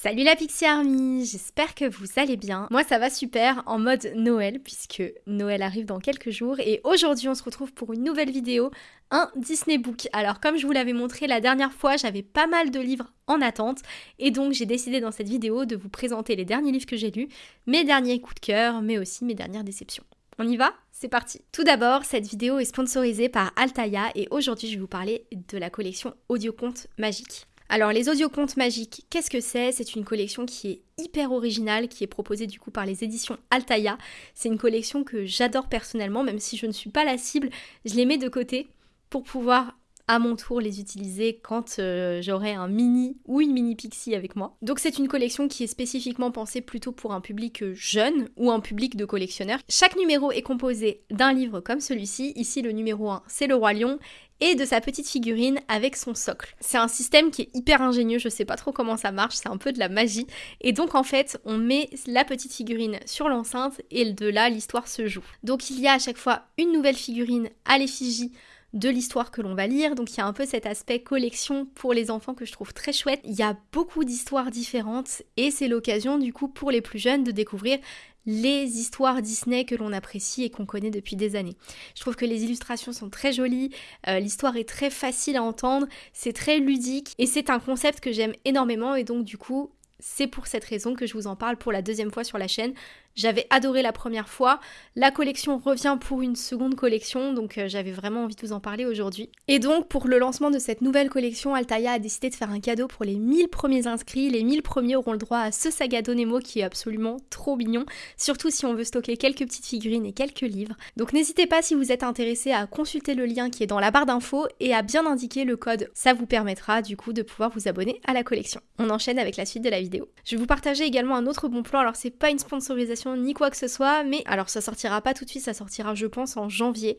Salut la Pixie Army, j'espère que vous allez bien. Moi ça va super en mode Noël puisque Noël arrive dans quelques jours et aujourd'hui on se retrouve pour une nouvelle vidéo, un Disney Book. Alors comme je vous l'avais montré la dernière fois, j'avais pas mal de livres en attente et donc j'ai décidé dans cette vidéo de vous présenter les derniers livres que j'ai lus, mes derniers coups de cœur mais aussi mes dernières déceptions. On y va? C'est parti Tout d'abord, cette vidéo est sponsorisée par Altaïa et aujourd'hui je vais vous parler de la collection Audioconte Magique. Alors les audiocontes magiques, qu'est-ce que c'est? C'est une collection qui est hyper originale, qui est proposée du coup par les éditions Altaïa. C'est une collection que j'adore personnellement, même si je ne suis pas la cible, je les mets de côté pour pouvoir à mon tour les utiliser quand euh, j'aurai un mini ou une mini pixie avec moi. Donc c'est une collection qui est spécifiquement pensée plutôt pour un public jeune ou un public de collectionneurs. Chaque numéro est composé d'un livre comme celui-ci. Ici le numéro 1 c'est le roi lion et de sa petite figurine avec son socle. C'est un système qui est hyper ingénieux, je sais pas trop comment ça marche, c'est un peu de la magie. Et donc en fait, on met la petite figurine sur l'enceinte et de là l'histoire se joue. Donc il y a à chaque fois une nouvelle figurine à l'effigie de l'histoire que l'on va lire. Donc il y a un peu cet aspect collection pour les enfants que je trouve très chouette. Il y a beaucoup d'histoires différentes et c'est l'occasion du coup pour les plus jeunes de découvrir les histoires Disney que l'on apprécie et qu'on connaît depuis des années. Je trouve que les illustrations sont très jolies, euh, l'histoire est très facile à entendre, c'est très ludique et c'est un concept que j'aime énormément et donc du coup c'est pour cette raison que je vous en parle pour la deuxième fois sur la chaîne. J'avais adoré la première fois. La collection revient pour une seconde collection, donc euh, j'avais vraiment envie de vous en parler aujourd'hui. Et donc, pour le lancement de cette nouvelle collection, Altaïa a décidé de faire un cadeau pour les 1000 premiers inscrits. Les 1000 premiers auront le droit à ce saga Nemo qui est absolument trop mignon, surtout si on veut stocker quelques petites figurines et quelques livres. Donc n'hésitez pas si vous êtes intéressé à consulter le lien qui est dans la barre d'infos et à bien indiquer le code. Ça vous permettra du coup de pouvoir vous abonner à la collection. On enchaîne avec la suite de la vidéo. Je vais vous partager également un autre bon plan, alors c'est pas une sponsorisation ni quoi que ce soit, mais alors ça sortira pas tout de suite, ça sortira je pense en janvier.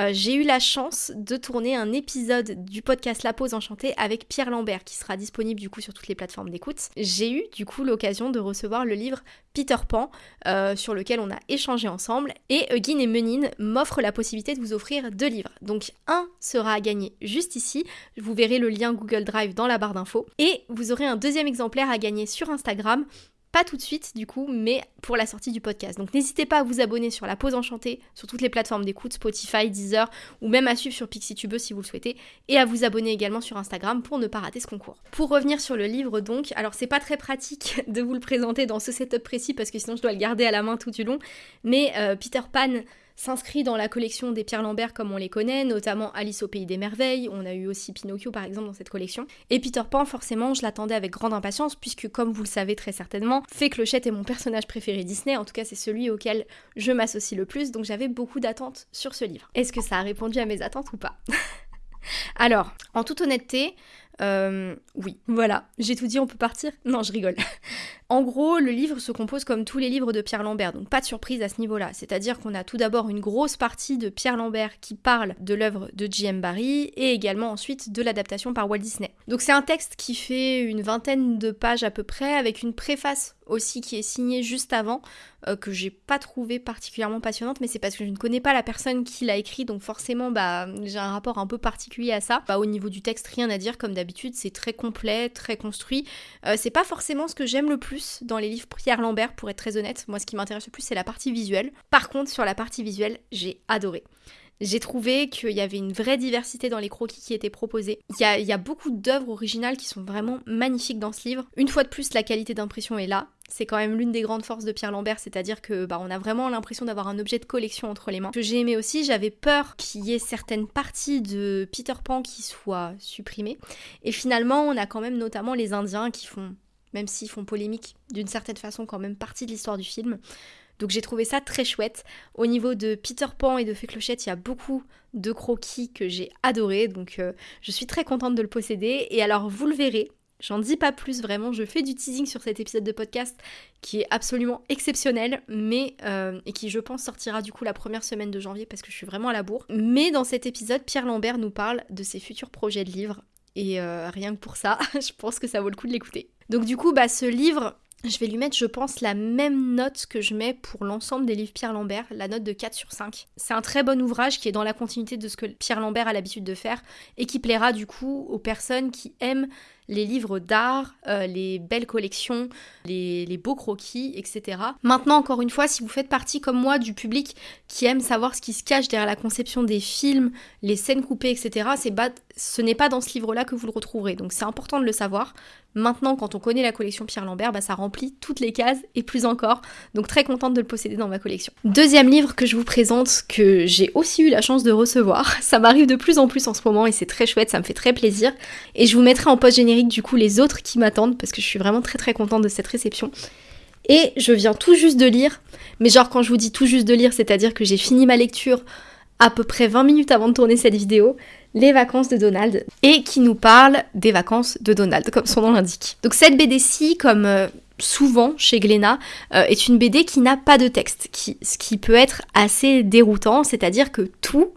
Euh, j'ai eu la chance de tourner un épisode du podcast La Pause Enchantée avec Pierre Lambert qui sera disponible du coup sur toutes les plateformes d'écoute. J'ai eu du coup l'occasion de recevoir le livre Peter Pan euh, sur lequel on a échangé ensemble et Eugene et Menine m'offrent la possibilité de vous offrir deux livres. Donc un sera à gagner juste ici, vous verrez le lien Google Drive dans la barre d'infos et vous aurez un deuxième exemplaire à gagner sur Instagram pas tout de suite du coup, mais pour la sortie du podcast. Donc n'hésitez pas à vous abonner sur la pause enchantée, sur toutes les plateformes d'écoute, Spotify, Deezer, ou même à suivre sur PixieTube si vous le souhaitez, et à vous abonner également sur Instagram pour ne pas rater ce concours. Pour revenir sur le livre donc, alors c'est pas très pratique de vous le présenter dans ce setup précis parce que sinon je dois le garder à la main tout du long, mais euh, Peter Pan s'inscrit dans la collection des Pierre Lambert comme on les connaît, notamment Alice au Pays des Merveilles, on a eu aussi Pinocchio par exemple dans cette collection. Et Peter Pan, forcément, je l'attendais avec grande impatience, puisque comme vous le savez très certainement, Fée Clochette est mon personnage préféré Disney, en tout cas c'est celui auquel je m'associe le plus, donc j'avais beaucoup d'attentes sur ce livre. Est-ce que ça a répondu à mes attentes ou pas? Alors, en toute honnêteté, euh, oui, voilà, j'ai tout dit, on peut partir? Non, je rigole. En gros, le livre se compose comme tous les livres de Pierre Lambert, donc pas de surprise à ce niveau-là. C'est-à-dire qu'on a tout d'abord une grosse partie de Pierre Lambert qui parle de l'œuvre de J.M. Barrie et également ensuite de l'adaptation par Walt Disney. Donc c'est un texte qui fait une vingtaine de pages à peu près, avec une préface aussi qui est signée juste avant, euh, que j'ai pas trouvé particulièrement passionnante, mais c'est parce que je ne connais pas la personne qui l'a écrit, donc forcément bah j'ai un rapport un peu particulier à ça. Bah, au niveau du texte, rien à dire comme d'habitude c'est très complet, très construit. Euh, c'est pas forcément ce que j'aime le plus dans les livres Pierre Lambert, pour être très honnête. Moi, ce qui m'intéresse le plus, c'est la partie visuelle. Par contre, sur la partie visuelle, j'ai adoré. J'ai trouvé qu'il y avait une vraie diversité dans les croquis qui étaient proposés. Il y a, beaucoup d'œuvres originales qui sont vraiment magnifiques dans ce livre. Une fois de plus, la qualité d'impression est là. C'est quand même l'une des grandes forces de Pierre Lambert, c'est-à-dire que bah, on a vraiment l'impression d'avoir un objet de collection entre les mains. Que j'ai aimé aussi, j'avais peur qu'il y ait certaines parties de Peter Pan qui soient supprimées. Et finalement, on a quand même notamment les Indiens qui font même s'ils font polémique d'une certaine façon quand même partie de l'histoire du film. Donc j'ai trouvé ça très chouette. Au niveau de Peter Pan et de Fée Clochette, il y a beaucoup de croquis que j'ai adoré, donc euh, je suis très contente de le posséder. Et alors vous le verrez, J'en dis pas plus, vraiment, je fais du teasing sur cet épisode de podcast qui est absolument exceptionnel, mais euh, et qui je pense sortira du coup la première semaine de janvier parce que je suis vraiment à la bourre. Mais dans cet épisode, Pierre Lambert nous parle de ses futurs projets de livres, et euh, rien que pour ça, je pense que ça vaut le coup de l'écouter. Donc du coup, bah ce livre, je vais lui mettre, je pense, la même note que je mets pour l'ensemble des livres Pierre Lambert, la note de 4 sur 5. C'est un très bon ouvrage qui est dans la continuité de ce que Pierre Lambert a l'habitude de faire et qui plaira du coup aux personnes qui aiment les livres d'art, euh, les belles collections, les, les, beaux croquis, etc. Maintenant, encore une fois, si vous faites partie comme moi du public qui aime savoir ce qui se cache derrière la conception des films, les scènes coupées, etc., c'est ce n'est pas dans ce livre-là que vous le retrouverez. Donc c'est important de le savoir. Maintenant, quand on connaît la collection Pierre Lambert, bah, ça remplit toutes les cases et plus encore. Donc très contente de le posséder dans ma collection. Deuxième livre que je vous présente, que j'ai aussi eu la chance de recevoir. Ça m'arrive de plus en plus en ce moment et c'est très chouette, ça me fait très plaisir. Et je vous mettrai en post générique du coup les autres qui m'attendent parce que je suis vraiment très très contente de cette réception. Et je viens tout juste de lire, mais genre quand je vous dis tout juste de lire, c'est-à-dire que j'ai fini ma lecture à peu près 20 minutes avant de tourner cette vidéo, Les vacances de Donald, et qui nous parle des vacances de Donald, comme son nom l'indique. Donc cette BD-ci, comme euh, souvent chez Glénat, euh, est une BD qui n'a pas de texte, ce qui peut être assez déroutant, c'est-à-dire que tout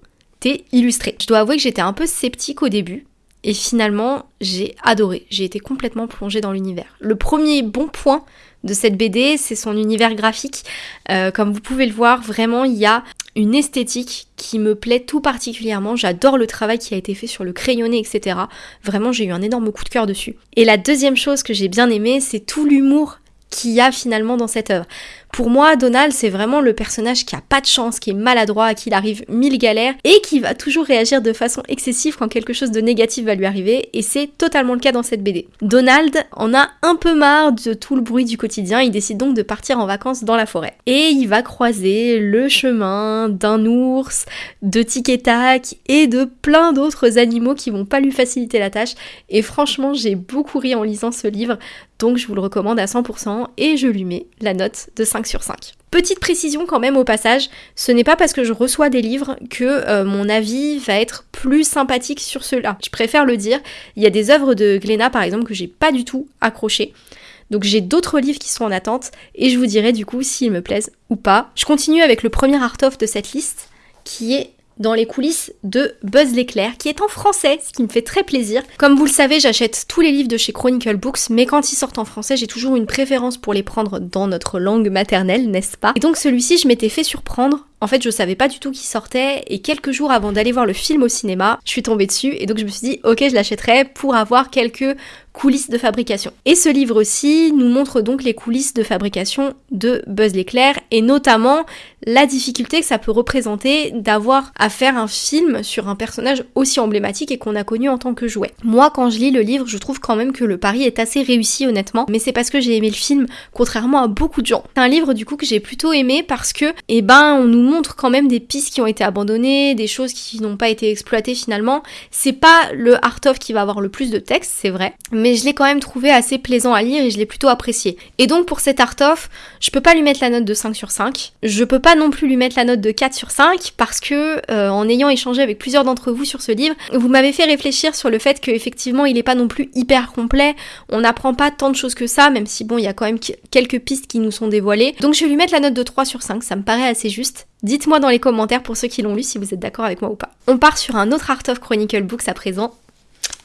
est illustré. Je dois avouer que j'étais un peu sceptique au début, et finalement, j'ai adoré. J'ai été complètement plongée dans l'univers. Le premier bon point de cette BD, c'est son univers graphique. Euh, comme vous pouvez le voir, vraiment, il y a une esthétique qui me plaît tout particulièrement. J'adore le travail qui a été fait sur le crayonné, etc. Vraiment, j'ai eu un énorme coup de cœur dessus. Et la deuxième chose que j'ai bien aimé, c'est tout l'humour qu'il y a finalement dans cette œuvre. Pour moi, Donald, c'est vraiment le personnage qui a pas de chance, qui est maladroit, à qui il arrive mille galères et qui va toujours réagir de façon excessive quand quelque chose de négatif va lui arriver et c'est totalement le cas dans cette BD. Donald en a un peu marre de tout le bruit du quotidien, il décide donc de partir en vacances dans la forêt. Et il va croiser le chemin d'un ours, de tic et tac et de plein d'autres animaux qui vont pas lui faciliter la tâche et franchement, j'ai beaucoup ri en lisant ce livre, donc je vous le recommande à 100% et je lui mets la note de 5 sur 5. Petite précision quand même au passage, ce n'est pas parce que je reçois des livres que euh, mon avis va être plus sympathique sur ceux-là. Je préfère le dire. Il y a des œuvres de Glénat par exemple que j'ai pas du tout accroché. Donc j'ai d'autres livres qui sont en attente et je vous dirai du coup s'ils me plaisent ou pas. Je continue avec le premier art-of de cette liste qui est dans les coulisses de Buzz l'éclair, qui est en français, ce qui me fait très plaisir. Comme vous le savez, j'achète tous les livres de chez Chronicle Books, mais quand ils sortent en français, j'ai toujours une préférence pour les prendre dans notre langue maternelle, n'est-ce pas? Et donc celui-ci, je m'étais fait surprendre. En fait, je savais pas du tout qu'il sortait, et quelques jours avant d'aller voir le film au cinéma, je suis tombée dessus, et donc je me suis dit, ok, je l'achèterai pour avoir quelques coulisses de fabrication. Et ce livre-ci nous montre donc les coulisses de fabrication de Buzz l'éclair et notamment la difficulté que ça peut représenter d'avoir à faire un film sur un personnage aussi emblématique et qu'on a connu en tant que jouet. Moi, quand je lis le livre, je trouve quand même que le pari est assez réussi honnêtement, mais c'est parce que j'ai aimé le film contrairement à beaucoup de gens. C'est un livre du coup que j'ai plutôt aimé parce que, eh ben, on nous montre quand même des pistes qui ont été abandonnées, des choses qui n'ont pas été exploitées finalement. C'est pas le art of qui va avoir le plus de texte, c'est vrai, mais je l'ai quand même trouvé assez plaisant à lire et je l'ai plutôt apprécié. Et donc pour cet art of, je peux pas lui mettre la note de 5 sur 5. Je peux pas non plus lui mettre la note de 4 sur 5 parce que euh, en ayant échangé avec plusieurs d'entre vous sur ce livre, vous m'avez fait réfléchir sur le fait qu'effectivement il est pas non plus hyper complet, on n'apprend pas tant de choses que ça, même si bon il y a quand même quelques pistes qui nous sont dévoilées. Donc je vais lui mettre la note de 3 sur 5, ça me paraît assez juste. Dites-moi dans les commentaires pour ceux qui l'ont lu si vous êtes d'accord avec moi ou pas. On part sur un autre Art of Chronicle Books à présent,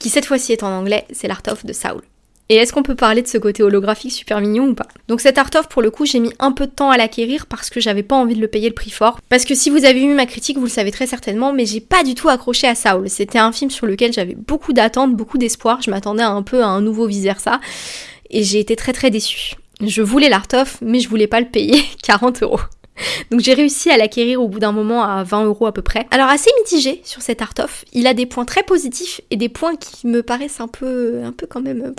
qui cette fois-ci est en anglais, c'est l'Art of de Saul. Et est-ce qu'on peut parler de ce côté holographique super mignon ou pas? Donc cet art of pour le coup j'ai mis un peu de temps à l'acquérir parce que j'avais pas envie de le payer le prix fort. Parce que si vous avez vu ma critique vous le savez très certainement mais j'ai pas du tout accroché à Saul. C'était un film sur lequel j'avais beaucoup d'attentes, beaucoup d'espoir. Je m'attendais un peu à un nouveau vice versa et j'ai été très très déçue. Je voulais l'art of mais je voulais pas le payer 40 euros. Donc j'ai réussi à l'acquérir au bout d'un moment à 20 euros à peu près. Alors assez mitigé sur cet art of. Il a des points très positifs et des points qui me paraissent un peu, un peu quand même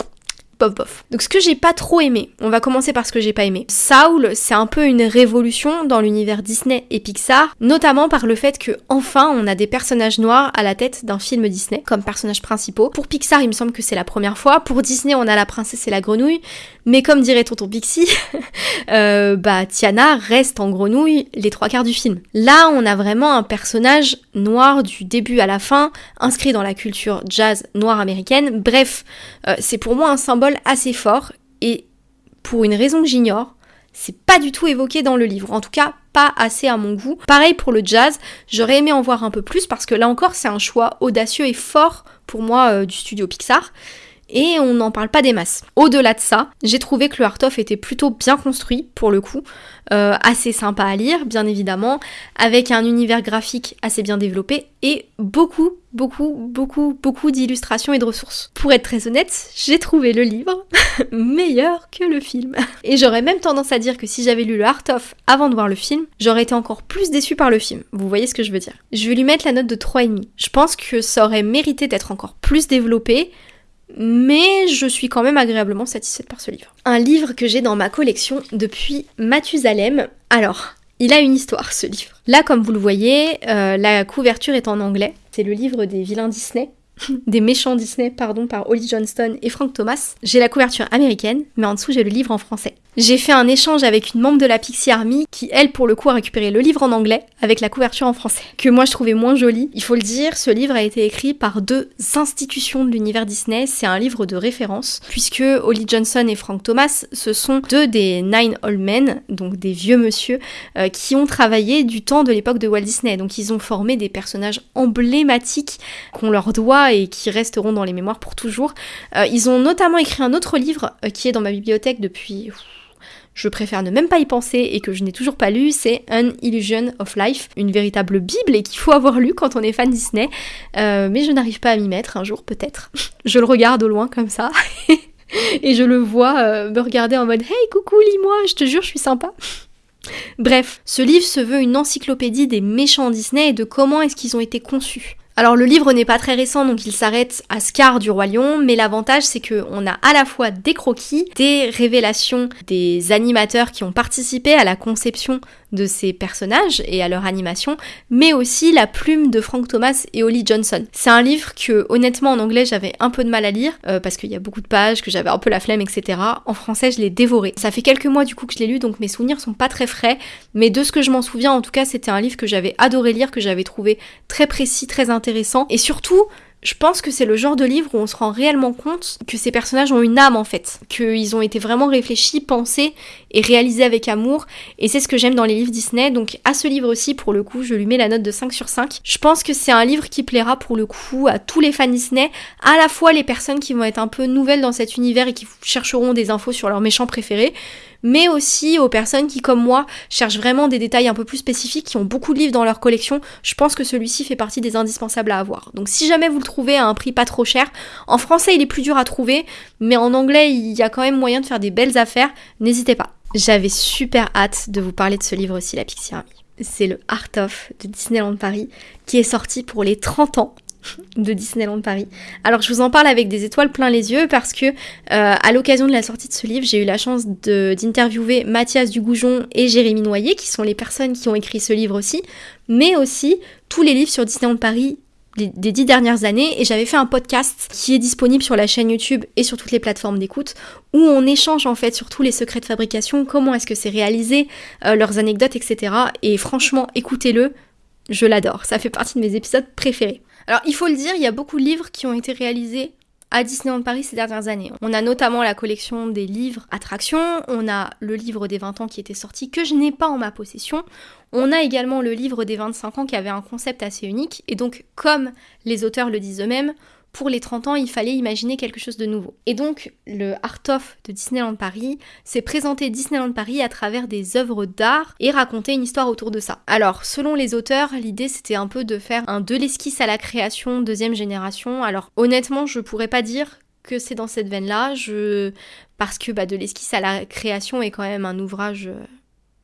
bof bof. Donc ce que j'ai pas trop aimé, on va commencer par ce que j'ai pas aimé. Saul, c'est un peu une révolution dans l'univers Disney et Pixar, notamment par le fait que enfin on a des personnages noirs à la tête d'un film Disney comme personnages principaux. Pour Pixar, il me semble que c'est la première fois. Pour Disney, on a la princesse et la grenouille, mais comme dirait tonton Pixie, euh, bah Tiana reste en grenouille les trois quarts du film. Là, on a vraiment un personnage noir du début à la fin, inscrit dans la culture jazz noire américaine. Bref, euh, c'est pour moi un symbole assez fort et pour une raison que j'ignore, c'est pas du tout évoqué dans le livre. En tout cas, pas assez à mon goût. Pareil pour le jazz, j'aurais aimé en voir un peu plus parce que là encore, c'est un choix audacieux et fort pour moi euh, du studio Pixar. Et on n'en parle pas des masses. Au-delà de ça, j'ai trouvé que le Art of était plutôt bien construit pour le coup, euh, assez sympa à lire bien évidemment, avec un univers graphique assez bien développé et beaucoup, beaucoup, beaucoup, beaucoup d'illustrations et de ressources. Pour être très honnête, j'ai trouvé le livre meilleur que le film. Et j'aurais même tendance à dire que si j'avais lu le Art of avant de voir le film, j'aurais été encore plus déçue par le film. Vous voyez ce que je veux dire Je vais lui mettre la note de 3,5. Je pense que ça aurait mérité d'être encore plus développé, mais je suis quand même agréablement satisfaite par ce livre. Un livre que j'ai dans ma collection depuis Mathusalem. Alors, il a une histoire ce livre. Là, comme vous le voyez, euh, la couverture est en anglais. C'est le livre des vilains Disney. des méchants Disney, pardon, par Holly Johnston et Frank Thomas. J'ai la couverture américaine, mais en dessous j'ai le livre en français. J'ai fait un échange avec une membre de la Pixie Army qui, elle, pour le coup, a récupéré le livre en anglais avec la couverture en français, que moi je trouvais moins joli. Il faut le dire, ce livre a été écrit par deux institutions de l'univers Disney. C'est un livre de référence, puisque Holly Johnson et Frank Thomas, ce sont deux des Nine Old Men, donc des vieux monsieur, euh, qui ont travaillé du temps de l'époque de Walt Disney. Donc ils ont formé des personnages emblématiques qu'on leur doit et qui resteront dans les mémoires pour toujours. Euh, ils ont notamment écrit un autre livre euh, qui est dans ma bibliothèque depuis je préfère ne même pas y penser et que je n'ai toujours pas lu, c'est An Illusion of Life, une véritable bible et qu'il faut avoir lu quand on est fan Disney. Euh, mais je n'arrive pas à m'y mettre, un jour peut-être. je le regarde au loin comme ça. et je le vois me regarder en mode Hey coucou lis-moi, je te jure je suis sympa. Bref, ce livre se veut une encyclopédie des méchants Disney et de comment est-ce qu'ils ont été conçus. Alors le livre n'est pas très récent, donc il s'arrête à Scar du Roi Lion, mais l'avantage c'est qu'on a à la fois des croquis, des révélations des animateurs qui ont participé à la conception de ces personnages et à leur animation, mais aussi la plume de Frank Thomas et Holly Johnson. C'est un livre que honnêtement en anglais j'avais un peu de mal à lire euh, parce qu'il y a beaucoup de pages, que j'avais un peu la flemme, etc. En français je l'ai dévoré. Ça fait quelques mois du coup que je l'ai lu, donc mes souvenirs sont pas très frais, mais de ce que je m'en souviens en tout cas c'était un livre que j'avais adoré lire, que j'avais trouvé très précis, très intéressant et surtout je pense que c'est le genre de livre où on se rend réellement compte que ces personnages ont une âme en fait, qu'ils ont été vraiment réfléchis, pensés et réalisés avec amour, et c'est ce que j'aime dans les livres Disney, donc à ce livre aussi pour le coup je lui mets la note de 5 sur 5. Je pense que c'est un livre qui plaira pour le coup à tous les fans Disney, à la fois les personnes qui vont être un peu nouvelles dans cet univers et qui chercheront des infos sur leurs méchants préférés, mais aussi aux personnes qui, comme moi, cherchent vraiment des détails un peu plus spécifiques, qui ont beaucoup de livres dans leur collection. Je pense que celui-ci fait partie des indispensables à avoir. Donc si jamais vous le trouvez à un prix pas trop cher, en français il est plus dur à trouver, mais en anglais il y a quand même moyen de faire des belles affaires, n'hésitez pas. J'avais super hâte de vous parler de ce livre aussi, La Pixie Army. C'est le Art of de Disneyland Paris qui est sorti pour les 30 ans de Disneyland Paris. Alors je vous en parle avec des étoiles plein les yeux parce que euh, à l'occasion de la sortie de ce livre, j'ai eu la chance d'interviewer Mathias Dugoujon et Jérémy Noyer, qui sont les personnes qui ont écrit ce livre aussi, mais aussi tous les livres sur Disneyland Paris des dix dernières années et j'avais fait un podcast qui est disponible sur la chaîne YouTube et sur toutes les plateformes d'écoute où on échange en fait sur tous les secrets de fabrication, comment est-ce que c'est réalisé, euh, leurs anecdotes, etc. Et franchement, écoutez-le, je l'adore, ça fait partie de mes épisodes préférés. Alors il faut le dire, il y a beaucoup de livres qui ont été réalisés à Disneyland Paris ces dernières années. On a notamment la collection des livres attractions, on a le livre des 20 ans qui était sorti que je n'ai pas en ma possession, on a également le livre des 25 ans qui avait un concept assez unique et donc comme les auteurs le disent eux-mêmes, pour les 30 ans, il fallait imaginer quelque chose de nouveau. Et donc, le Art of de Disneyland Paris, c'est présenter Disneyland Paris à travers des œuvres d'art et raconter une histoire autour de ça. Alors, selon les auteurs, l'idée c'était un peu de faire un de l'esquisse à la création deuxième génération. Alors, honnêtement, je pourrais pas dire que c'est dans cette veine-là, je... parce que bah, de l'esquisse à la création est quand même un ouvrage euh,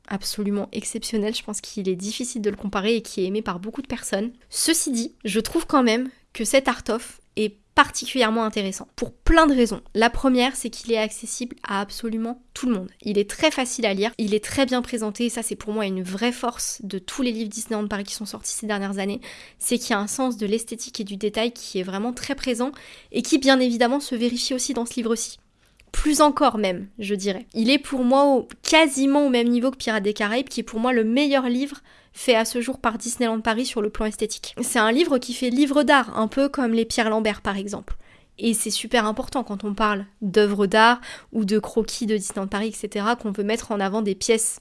absolument exceptionnel. Je pense qu'il est difficile de le comparer et qui est aimé par beaucoup de personnes. Ceci dit, je trouve quand même que cet art of est particulièrement intéressant pour plein de raisons. La première, c'est qu'il est accessible à absolument tout le monde. Il est très facile à lire, il est très bien présenté, ça c'est pour moi une vraie force de tous les livres Disneyland Paris qui sont sortis ces dernières années, c'est qu'il y a un sens de l'esthétique et du détail qui est vraiment très présent et qui bien évidemment se vérifie aussi dans ce livre-ci plus encore même, je dirais. Il est pour moi quasiment au même niveau que Pirates des Caraïbes, qui est pour moi le meilleur livre fait à ce jour par Disneyland Paris sur le plan esthétique. C'est un livre qui fait livre d'art, un peu comme les Pierre Lambert par exemple. Et c'est super important quand on parle d'œuvres d'art ou de croquis de Disneyland Paris, etc., qu'on veut mettre en avant des pièces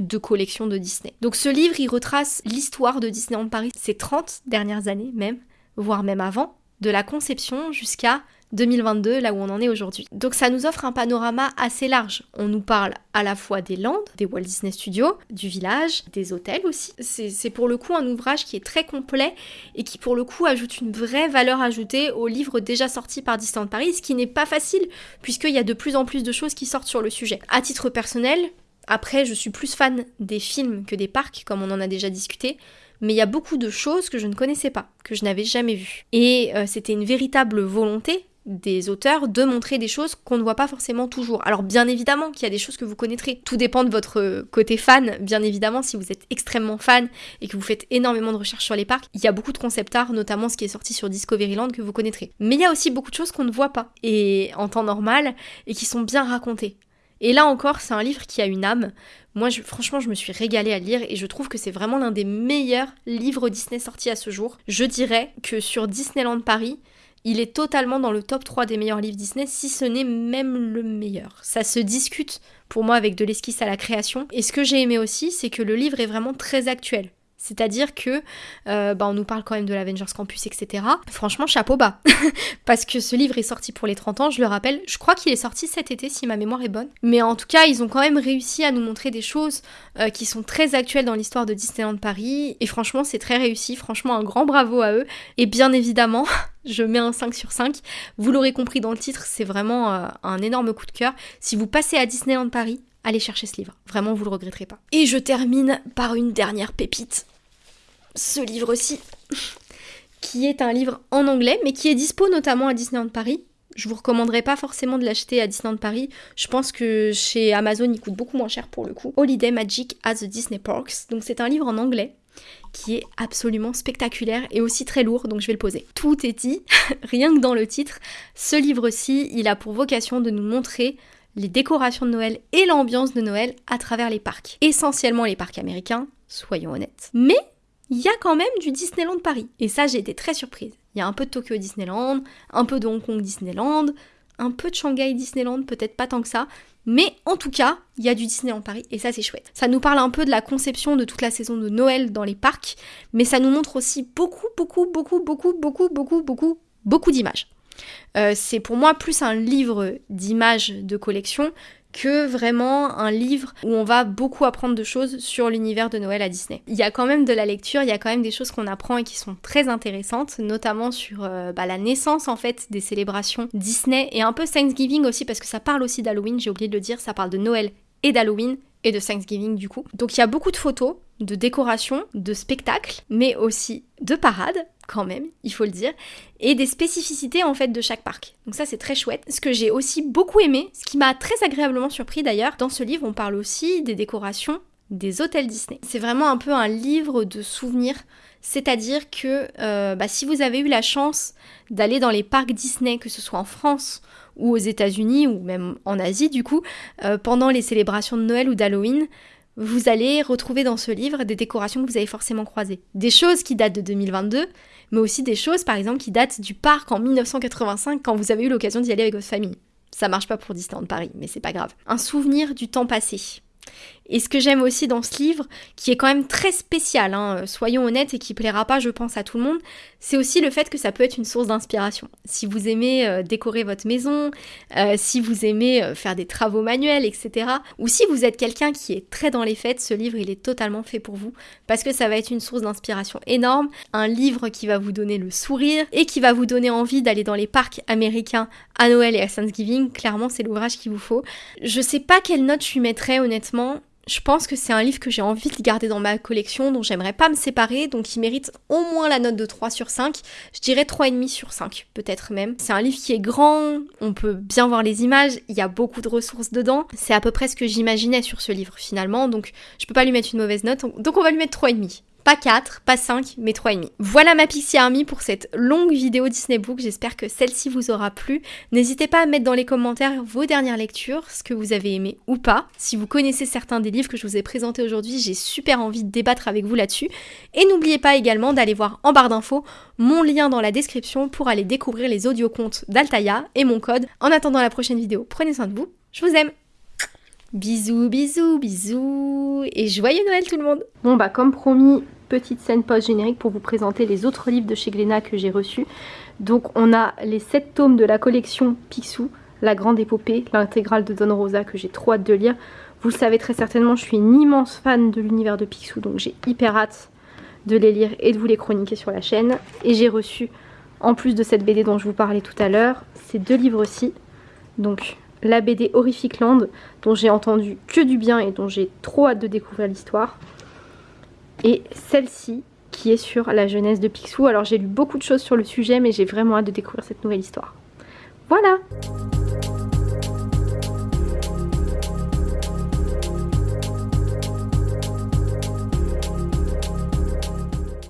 de collection de Disney. Donc ce livre, il retrace l'histoire de Disneyland Paris ces 30 dernières années même, voire même avant, de la conception jusqu'à 2022, là où on en est aujourd'hui. Donc ça nous offre un panorama assez large. On nous parle à la fois des Landes, des Walt Disney Studios, du village, des hôtels aussi. C'est pour le coup un ouvrage qui est très complet et qui pour le coup ajoute une vraie valeur ajoutée aux livres déjà sortis par Disneyland Paris, ce qui n'est pas facile puisqu'il y a de plus en plus de choses qui sortent sur le sujet. À titre personnel, après je suis plus fan des films que des parcs, comme on en a déjà discuté mais il y a beaucoup de choses que je ne connaissais pas, que je n'avais jamais vues. Et euh, c'était une véritable volonté des auteurs de montrer des choses qu'on ne voit pas forcément toujours. Alors bien évidemment qu'il y a des choses que vous connaîtrez. Tout dépend de votre côté fan. Bien évidemment, si vous êtes extrêmement fan et que vous faites énormément de recherches sur les parcs, il y a beaucoup de concept art, notamment ce qui est sorti sur Discoveryland que vous connaîtrez. Mais il y a aussi beaucoup de choses qu'on ne voit pas et en temps normal et qui sont bien racontées. Et là encore, c'est un livre qui a une âme. Moi, franchement, je me suis régalée à lire et je trouve que c'est vraiment l'un des meilleurs livres Disney sortis à ce jour. Je dirais que sur Disneyland Paris, il est totalement dans le top 3 des meilleurs livres Disney, si ce n'est même le meilleur. Ça se discute pour moi avec de l'esquisse à la création. Et ce que j'ai aimé aussi, c'est que le livre est vraiment très actuel. C'est-à-dire que euh, bah, on nous parle quand même de l'Avengers Campus, etc. Franchement, chapeau bas. Parce que ce livre est sorti pour les 30 ans, je le rappelle. Je crois qu'il est sorti cet été, si ma mémoire est bonne. Mais en tout cas, ils ont quand même réussi à nous montrer des choses euh, qui sont très actuelles dans l'histoire de Disneyland Paris. Et franchement, c'est très réussi. Franchement, un grand bravo à eux. Et bien évidemment, je mets un 5 sur 5. Vous l'aurez compris dans le titre, c'est vraiment euh, un énorme coup de cœur. Si vous passez à Disneyland Paris, allez chercher ce livre. Vraiment, vous le regretterez pas. Et je termine par une dernière pépite ce livre-ci, qui est un livre en anglais, mais qui est dispo notamment à Disneyland Paris. Je vous recommanderais pas forcément de l'acheter à Disneyland Paris. Je pense que chez Amazon, il coûte beaucoup moins cher pour le coup. Holiday Magic at the Disney Parks. Donc c'est un livre en anglais qui est absolument spectaculaire et aussi très lourd, donc je vais le poser. Tout est dit, rien que dans le titre. Ce livre-ci, il a pour vocation de nous montrer les décorations de Noël et l'ambiance de Noël à travers les parcs. Essentiellement les parcs américains, soyons honnêtes. Mais il y a quand même du Disneyland Paris. Et ça, j'ai été très surprise. Il y a un peu de Tokyo Disneyland, un peu de Hong Kong Disneyland, un peu de Shanghai Disneyland, peut-être pas tant que ça. Mais en tout cas, il y a du Disneyland Paris et ça c'est chouette. Ça nous parle un peu de la conception de toute la saison de Noël dans les parcs, mais ça nous montre aussi beaucoup, beaucoup, beaucoup, beaucoup, beaucoup, beaucoup, beaucoup, beaucoup d'images. Euh, c'est pour moi plus un livre d'images de collection que vraiment un livre où on va beaucoup apprendre de choses sur l'univers de Noël à Disney. Il y a quand même de la lecture, il y a quand même des choses qu'on apprend et qui sont très intéressantes, notamment sur euh, bah, la naissance en fait des célébrations Disney et un peu Thanksgiving aussi parce que ça parle aussi d'Halloween, j'ai oublié de le dire, ça parle de Noël et d'Halloween et de Thanksgiving du coup. Donc il y a beaucoup de photos, de décorations, de spectacles, mais aussi de parades quand même, il faut le dire, et des spécificités en fait de chaque parc. Donc ça c'est très chouette. Ce que j'ai aussi beaucoup aimé, ce qui m'a très agréablement surpris d'ailleurs, dans ce livre on parle aussi des décorations des hôtels Disney. C'est vraiment un peu un livre de souvenirs, c'est-à-dire que euh, bah, si vous avez eu la chance d'aller dans les parcs Disney, que ce soit en France ou aux États-Unis ou même en Asie du coup, euh, pendant les célébrations de Noël ou d'Halloween, vous allez retrouver dans ce livre des décorations que vous avez forcément croisées. Des choses qui datent de 2022, mais aussi des choses par exemple qui datent du parc en 1985 quand vous avez eu l'occasion d'y aller avec votre famille. Ça marche pas pour Disneyland Paris, mais c'est pas grave. Un souvenir du temps passé. Et ce que j'aime aussi dans ce livre, qui est quand même très spécial, hein, soyons honnêtes, et qui plaira pas, je pense, à tout le monde, c'est aussi le fait que ça peut être une source d'inspiration. Si vous aimez euh, décorer votre maison, euh, si vous aimez euh, faire des travaux manuels, etc., ou si vous êtes quelqu'un qui est très dans les fêtes, ce livre, il est totalement fait pour vous, parce que ça va être une source d'inspiration énorme, un livre qui va vous donner le sourire et qui va vous donner envie d'aller dans les parcs américains à Noël et à Thanksgiving. Clairement, c'est l'ouvrage qu'il vous faut. Je sais pas quelle note je lui mettrais, honnêtement je pense que c'est un livre que j'ai envie de garder dans ma collection, dont j'aimerais pas me séparer, donc il mérite au moins la note de 3 sur 5. Je dirais 3,5 sur 5, peut-être même. C'est un livre qui est grand, on peut bien voir les images, il y a beaucoup de ressources dedans. C'est à peu près ce que j'imaginais sur ce livre finalement, donc je peux pas lui mettre une mauvaise note, donc on va lui mettre 3,5. Pas 4, pas 5, mais 3,5. Voilà ma Pixie Army pour cette longue vidéo Disney Book. J'espère que celle-ci vous aura plu. N'hésitez pas à mettre dans les commentaires vos dernières lectures, ce que vous avez aimé ou pas. Si vous connaissez certains des livres que je vous ai présentés aujourd'hui, j'ai super envie de débattre avec vous là-dessus. Et n'oubliez pas également d'aller voir en barre d'infos mon lien dans la description pour aller découvrir les audiocontes d'Altaya et mon code. En attendant la prochaine vidéo, prenez soin de vous. Je vous aime Bisous, bisous, bisous et joyeux Noël tout le monde Bon bah comme promis, petite scène post-générique pour vous présenter les autres livres de chez Glénat que j'ai reçus. Donc on a les 7 tomes de la collection Picsou, la grande épopée, l'intégrale de Don Rosa que j'ai trop hâte de lire. Vous le savez très certainement, je suis une immense fan de l'univers de Picsou, donc j'ai hyper hâte de les lire et de vous les chroniquer sur la chaîne. Et j'ai reçu, en plus de cette BD dont je vous parlais tout à l'heure, ces deux livres-ci. Donc la BD Horrific Land, dont j'ai entendu que du bien et dont j'ai trop hâte de découvrir l'histoire. Et celle-ci, qui est sur la jeunesse de Picsou. Alors j'ai lu beaucoup de choses sur le sujet, mais j'ai vraiment hâte de découvrir cette nouvelle histoire. Voilà